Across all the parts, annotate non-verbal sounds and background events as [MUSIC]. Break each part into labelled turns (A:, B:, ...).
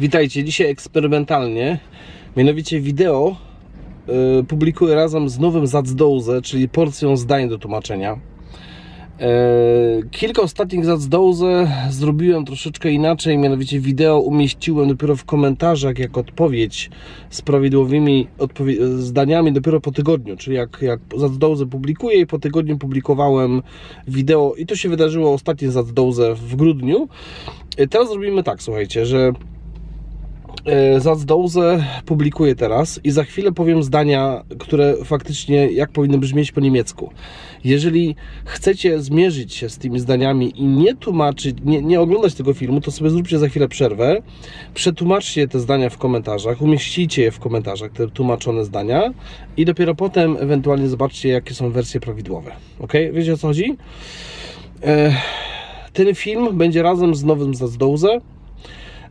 A: Witajcie, dzisiaj eksperymentalnie, mianowicie wideo y, publikuję razem z nowym Zacdoze, czyli porcją zdań do tłumaczenia. Y, kilka ostatnich Zacdoze zrobiłem troszeczkę inaczej, mianowicie wideo umieściłem dopiero w komentarzach jak odpowiedź z prawidłowymi odpowie- zdaniami dopiero po tygodniu, czyli jak, jak publikuję i po tygodniu publikowałem wideo i to się wydarzyło ostatnie Zacdoze w grudniu. Y, Teraz zrobimy tak, słuchajcie, że E, Zacdoze publikuję teraz i za chwilę powiem zdania, które faktycznie jak powinny brzmieć po niemiecku. Jeżeli chcecie zmierzyć się z tymi zdaniami i nie tłumaczyć, nie, nie oglądać tego filmu, to sobie zróbcie za chwilę przerwę, przetłumaczcie te zdania w komentarzach, umieścicie je w komentarzach, te tłumaczone zdania i dopiero potem ewentualnie zobaczcie, jakie są wersje prawidłowe. Ok? Wiecie o co chodzi? E, ten film będzie razem z nowym Zacdoze,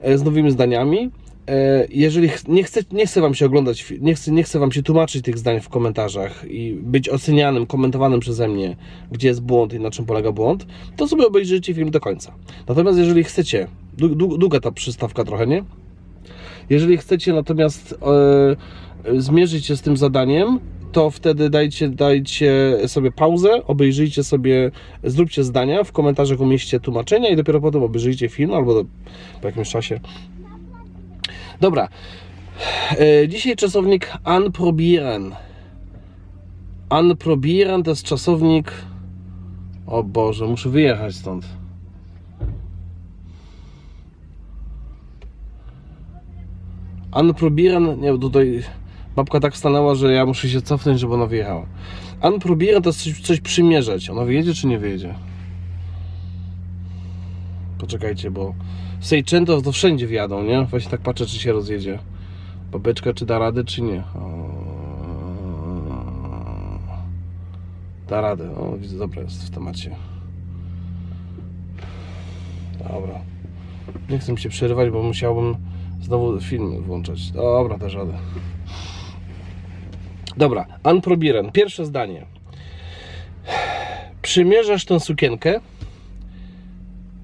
A: e, z nowymi zdaniami. E, Jeżeli nie chcę, nie chcę Wam się oglądać, nie chcę, nie chcę Wam się tłumaczyć tych zdań w komentarzach i być ocenianym, komentowanym przeze mnie, gdzie jest błąd i na czym polega błąd, to sobie obejrzyjcie film do końca. Natomiast jeżeli chcecie, dłu- dłu- długa ta przystawka trochę, nie? Jeżeli chcecie natomiast e, zmierzyć się z tym zadaniem, to wtedy dajcie, dajcie sobie pauzę, obejrzyjcie sobie, zróbcie zdania, w komentarzach umieśćcie tłumaczenia i dopiero potem obejrzyjcie film albo do, po jakimś czasie Dobra. E, Dzisiaj czasownik anprobieren. Anprobieren to jest czasownik. O Boże, muszę wyjechać stąd. Anprobieren, nie, tutaj babka tak stanęła, że ja muszę się cofnąć, żeby ona wyjechała. Anprobieren to jest coś, coś przymierzać. Ona wyjedzie czy nie wyjedzie? Poczekajcie, bo Sejczęto to wszędzie wjadą, nie? Właśnie tak patrzę, czy się rozjedzie. Babeczka, czy da radę, czy nie. Da radę. O, widzę, dobra jest w temacie. Dobra. Nie chcę mi się przerywać, bo musiałbym znowu film włączać. Dobra, też radę. Dobra, Anprobiren. Pierwsze zdanie. Przymierzasz tę sukienkę.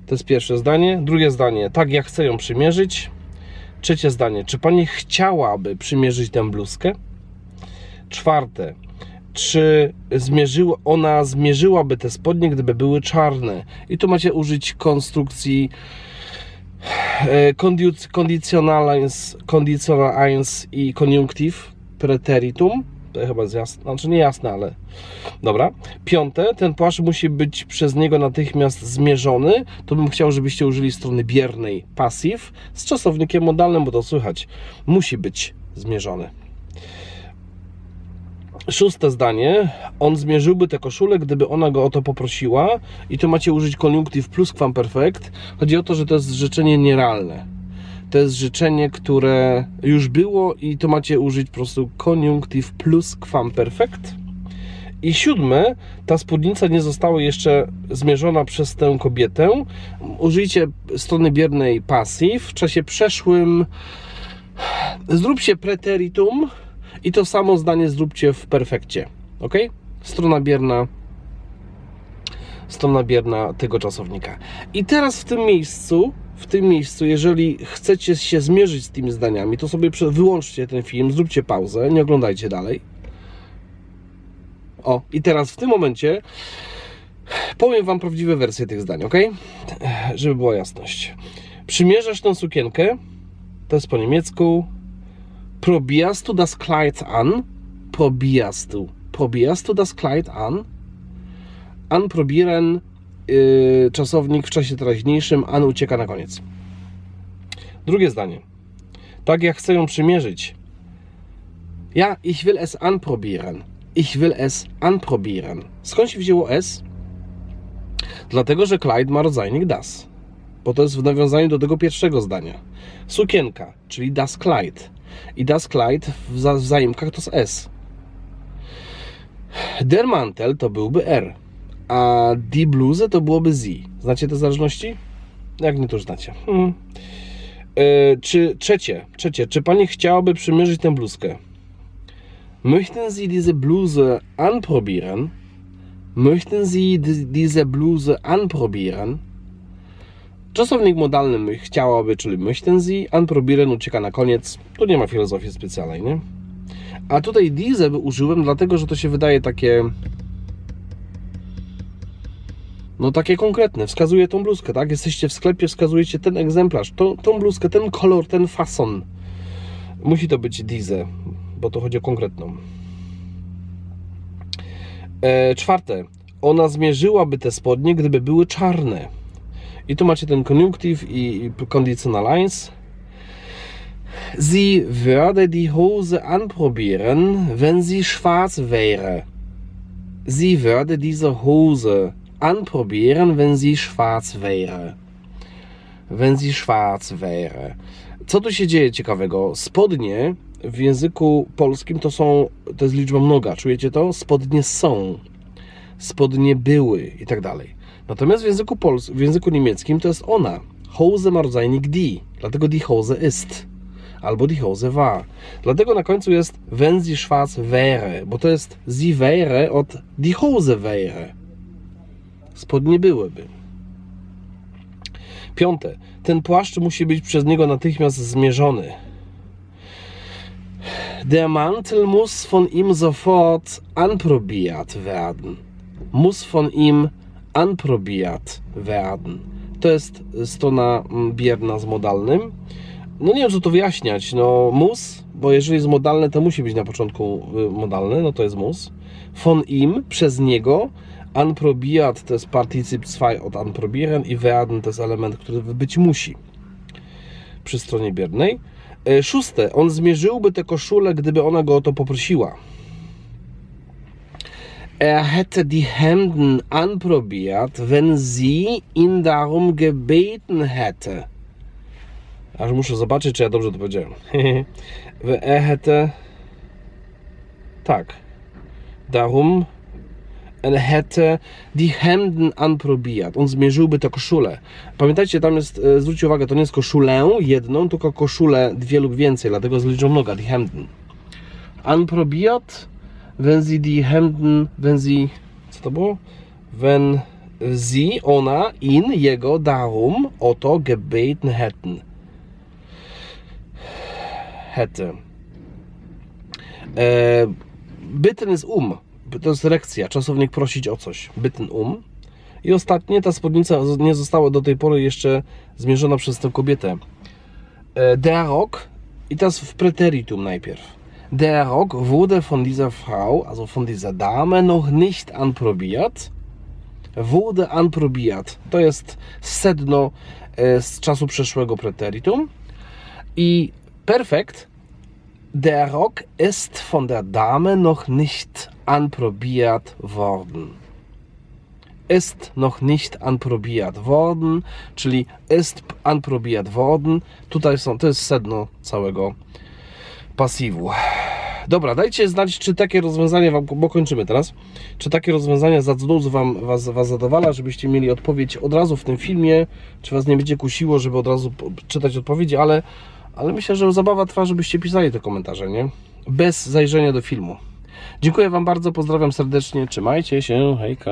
A: To jest pierwsze zdanie. Drugie zdanie, tak ja chcę ją przymierzyć. Trzecie zdanie, czy pani chciałaby przymierzyć tę bluzkę? Czwarte, czy zmierzyła, ona zmierzyłaby te spodnie, gdyby były czarne? I tu macie użyć konstrukcji e, condic- conditionalins, conditionalins i koniunktyw preteritum. To chyba jest jasne, znaczy nie jasne, ale Dobra. Piąte, ten płaszcz musi być przez niego natychmiast zmierzony. To bym chciał, żebyście użyli strony biernej passive z czasownikiem modalnym, bo to słychać. Musi być zmierzony. Szóste zdanie. On zmierzyłby tę koszulę, gdyby ona go o to poprosiła. I tu macie użyć koniunktyw plus perfect. Chodzi o to, że to jest życzenie nierealne. To jest życzenie, które już było i to macie użyć po prostu koniunktyw plus perfect. I siódme, ta spódnica nie została jeszcze zmierzona przez tę kobietę. Użyjcie strony biernej passive. W czasie przeszłym zróbcie preteritum i to samo zdanie zróbcie w perfekcie. Ok? Strona bierna strona bierna tego czasownika. I teraz w tym miejscu, w tym miejscu, jeżeli chcecie się zmierzyć z tymi zdaniami, to sobie wyłączcie ten film, zróbcie pauzę, nie oglądajcie dalej. O, i teraz w tym momencie powiem Wam prawdziwe wersje tych zdań, ok? Żeby była jasność. Przymierzasz tą sukienkę, to jest po niemiecku. Probierst du das Kleid an? Probierst du. Probierst du das Kleid an? Anprobieren, yy, czasownik w czasie teraźniejszym, an ucieka na koniec. Drugie zdanie. Tak jak chcę ją przymierzyć. Ja, ich will es anprobieren. Ich will es anprobieren. Skąd się wzięło S? Dlatego, że Clyde ma rodzajnik das. Bo to jest w nawiązaniu do tego pierwszego zdania. Sukienka, czyli das Clyde. I das Clyde w za- w zaimkach to jest S. Der Mantel to byłby R. A die Bluse to byłoby Z. Znacie te zależności? Jak nie to już znacie. Hmm. Czy trzecie, trzecie, czy pani chciałaby przymierzyć tę bluzkę? Möchten Sie diese Bluse anprobieren? Möchten Sie di- diese Bluse anprobieren? Czasownik modalny chciałaby, czyli möchten Sie, anprobieren ucieka na koniec. Tu nie ma filozofii specjalnej, nie? A tutaj diese użyłem dlatego, że to się wydaje takie no takie konkretne, wskazuje tą bluzkę, tak? Jesteście w sklepie, wskazujecie ten egzemplarz, tą, tą bluzkę, ten kolor, ten fason. Musi to być diese, bo to chodzi o konkretną. E, czwarte, ona zmierzyłaby te spodnie, gdyby były czarne. I tu macie ten koniunktyw i, i conditional lines. Sie würde die Hose anprobieren, wenn sie schwarz wäre. Sie würde diese Hose anprobieren, wenn sie schwarz wäre. Wenn sie schwarz wäre. Co tu się dzieje ciekawego? Spodnie w języku polskim to są, to jest liczba mnoga, czujecie to? Spodnie są, spodnie były i tak dalej. Natomiast w języku, pols- w języku niemieckim to jest ona. Hose ma rodzajnik die, dlatego die Hose ist. Albo die Hose war. Dlatego na końcu jest wenn sie schwarz wäre, bo to jest sie wäre od die Hose wäre. Spodnie byłyby. Piąte. Ten płaszcz musi być przez niego natychmiast zmierzony. Der Mantel muss von ihm sofort anprobiert werden. Muss von ihm anprobiert werden. To jest strona mm, bierna z modalnym. No nie wiem, co to wyjaśniać. No mus, bo jeżeli jest modalne, to musi być na początku y, modalne, no to jest mus. Von ihm, przez niego. Anprobiert to jest partycyp 2 od anprobieren i werden to jest element, który być musi przy stronie biernej. E, Szóste, on zmierzyłby tę koszulę, gdyby ona go o to poprosiła. Er hätte die Hemden anprobiert, wenn sie ihn darum gebeten hätte. Aż muszę zobaczyć, czy ja dobrze to powiedziałem. [LAUGHS] er hätte. Tak. Darum. Hätte die Hemden anprobiert. On zmierzyłby tę koszulę. Pamiętajcie, tam jest, e, zwróćcie uwagę, to nie jest koszulę jedną, tylko koszulę dwie lub więcej, dlatego z liczbą mnoga, die Hemden. Anprobiert, wenn sie die Hemden, wenn sie, co to było? Wenn sie, ona, ihn, jego, darum, o to gebeten hätten. Hätte. E, bitten ist um. To jest rekcja, czasownik prosić o coś. Bitten um. I ostatnie, ta spódnica nie została do tej pory jeszcze zmierzona przez tę kobietę. E, Der Rock, i teraz w preteritum najpierw. Der Rock wurde von dieser Frau, also von dieser Dame, noch nicht anprobiert. Wurde anprobiert. To jest sedno e, z czasu przeszłego preteritum. I perfekt. Der Rock ist von der Dame noch nicht anprobiert worden. Ist noch nicht anprobiert worden, czyli ist anprobiert worden. Tutaj są, to jest sedno całego pasywu. Dobra, dajcie znać, czy takie rozwiązanie wam, bo kończymy teraz, czy takie rozwiązanie zacduz wam was, was zadowala, żebyście mieli odpowiedź od razu w tym filmie, czy was nie będzie kusiło, żeby od razu czytać odpowiedzi, ale, ale myślę, że zabawa trwa, żebyście pisali te komentarze, nie? Bez zajrzenia do filmu. Dziękuję wam bardzo, pozdrawiam serdecznie, trzymajcie się, hejka.